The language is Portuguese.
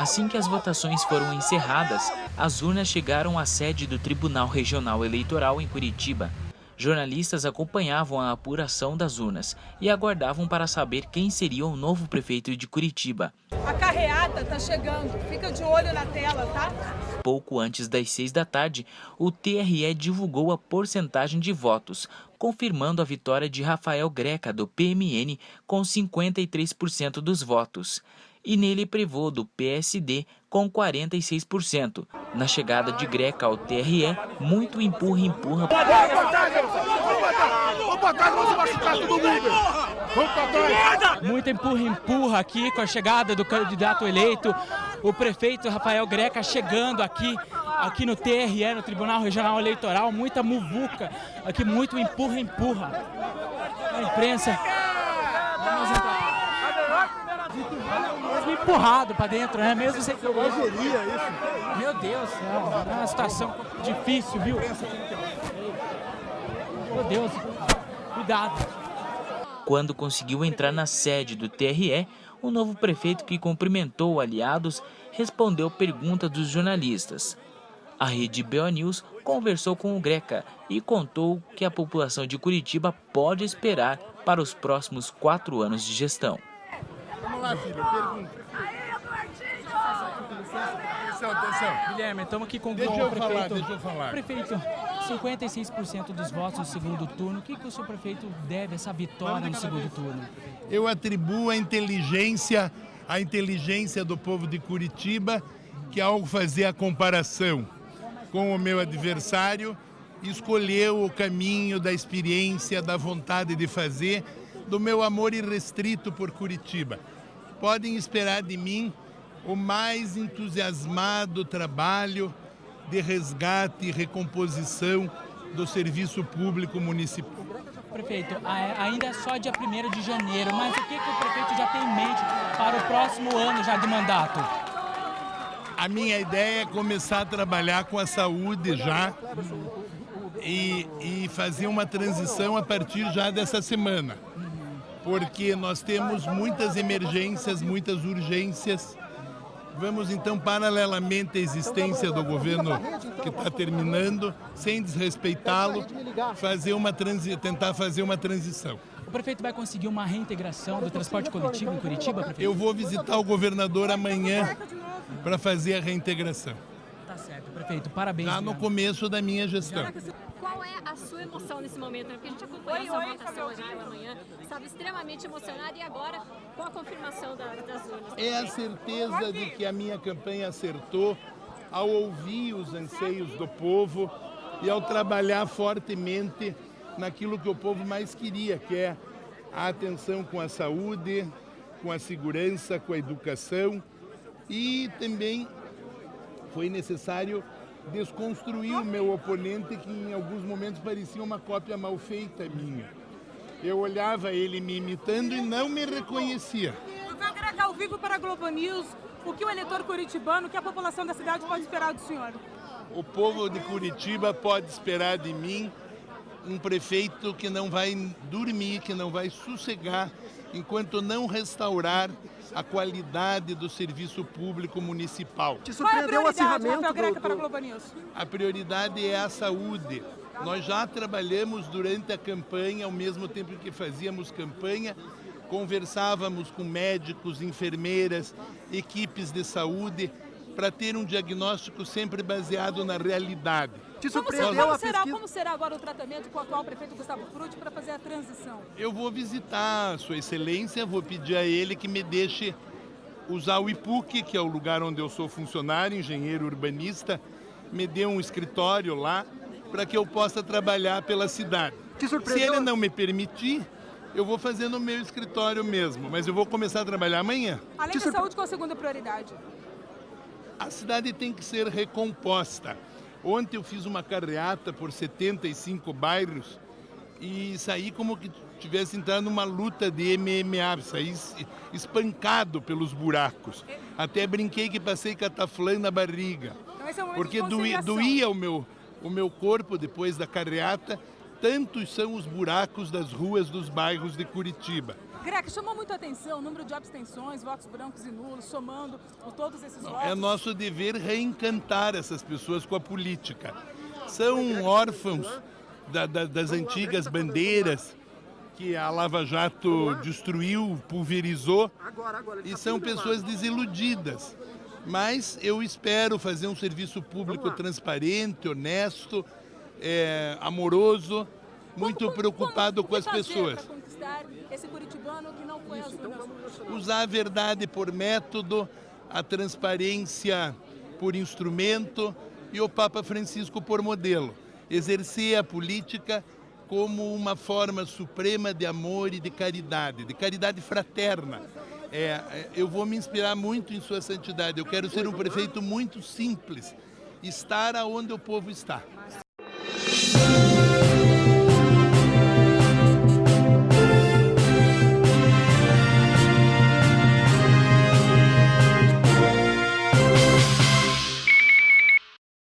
Assim que as votações foram encerradas, as urnas chegaram à sede do Tribunal Regional Eleitoral em Curitiba. Jornalistas acompanhavam a apuração das urnas e aguardavam para saber quem seria o novo prefeito de Curitiba. A carreata está chegando, fica de olho na tela, tá? Pouco antes das seis da tarde, o TRE divulgou a porcentagem de votos, confirmando a vitória de Rafael Greca, do PMN, com 53% dos votos e nele prevô do PSD com 46%. Na chegada de Greca ao TRE, muito empurra-empurra. Muito empurra-empurra aqui com a chegada do candidato eleito, o prefeito Rafael Greca chegando aqui aqui no TRE, no Tribunal Regional Eleitoral, muita muvuca, aqui muito empurra-empurra. A imprensa. Vamos entrar mesmo empurrado para dentro, né? Mesmo sem... Geria isso. Meu Deus, é uma situação difícil, viu? Meu Deus, cuidado. Quando conseguiu entrar na sede do TRE, o novo prefeito que cumprimentou aliados respondeu perguntas dos jornalistas. A rede BO News conversou com o Greca e contou que a população de Curitiba pode esperar para os próximos quatro anos de gestão. Lá, filho, pergunta. Atenção, atenção. Guilherme, estamos aqui com deixa o eu prefeito. Falar, deixa eu falar. Prefeito, 56% dos votos no segundo turno. O que, que o seu prefeito deve essa vitória no segundo turno? Eu atribuo a inteligência, a inteligência do povo de Curitiba, que ao fazer a comparação com o meu adversário, escolheu o caminho da experiência, da vontade de fazer, do meu amor irrestrito por Curitiba. Podem esperar de mim o mais entusiasmado trabalho de resgate e recomposição do serviço público municipal. Prefeito, ainda é só dia 1 de janeiro, mas o que, que o prefeito já tem em mente para o próximo ano já de mandato? A minha ideia é começar a trabalhar com a saúde já e, e fazer uma transição a partir já dessa semana. Porque nós temos muitas emergências, muitas urgências Vamos então, paralelamente à existência do governo que está terminando, sem desrespeitá-lo, fazer uma transi tentar fazer uma transição. O prefeito vai conseguir uma reintegração do transporte coletivo em Curitiba, prefeito? Eu vou visitar o governador amanhã para fazer a reintegração. Tá certo, prefeito. Parabéns. Já no começo da minha gestão. Qual é a sua emoção nesse momento? Porque a gente acompanhou oi, oi, votação hoje pela manhã, estava extremamente emocionado e agora com a confirmação da, das urnas. É a certeza de que a minha campanha acertou ao ouvir os anseios do povo e ao trabalhar fortemente naquilo que o povo mais queria, que é a atenção com a saúde, com a segurança, com a educação e também foi necessário desconstruir o meu oponente que em alguns momentos parecia uma cópia mal feita minha. Eu olhava ele me imitando e não me reconhecia. Doutor Greca, ao vivo para a Globo News, o que o eleitor curitibano, o que a população da cidade pode esperar do senhor? O povo de Curitiba pode esperar de mim um prefeito que não vai dormir, que não vai sossegar, enquanto não restaurar a qualidade do serviço público municipal. Te surpreendeu o acirramento Rafael do... para a Globo News? A prioridade é a saúde. Nós já trabalhamos durante a campanha, ao mesmo tempo que fazíamos campanha, conversávamos com médicos, enfermeiras, equipes de saúde, para ter um diagnóstico sempre baseado na realidade. Te surpreendeu como, será, como será agora o tratamento com o atual prefeito Gustavo Frutti para fazer a transição? Eu vou visitar Sua Excelência, vou pedir a ele que me deixe usar o IPUC, que é o lugar onde eu sou funcionário, engenheiro urbanista, me dê um escritório lá para que eu possa trabalhar pela cidade. Se ele não me permitir, eu vou fazer no meu escritório mesmo, mas eu vou começar a trabalhar amanhã. Além da saúde, qual a segunda prioridade? A cidade tem que ser recomposta. Ontem eu fiz uma carreata por 75 bairros e saí como que tivesse entrado numa luta de MMA, saí espancado pelos buracos. Até brinquei que passei cataflã na barriga. Então, é porque doía, doía o meu, o meu corpo depois da carreata, tantos são os buracos das ruas dos bairros de Curitiba. Greca, chamou muito a atenção o número de abstenções, votos brancos e nulos, somando todos esses Não, votos. é nosso dever reencantar essas pessoas com a política. São órfãos da- da- das antigas bandeiras que a Lava Jato destruiu, pulverizou, e são pessoas desiludidas. Mas eu espero fazer um serviço público transparente, honesto, é, amoroso, muito Como- preocupado como- com as pessoas. pra conquistar esse curitibano que não foi às urnas hoje? usar a verdade por método, a transparência por instrumento e o Papa Francisco por modelo. Exercer a política como uma forma suprema de amor e de caridade, de caridade fraterna. É, é, eu vou me inspirar muito em Sua Santidade. Eu quero ser um prefeito muito simples, estar aonde o povo está. thank you.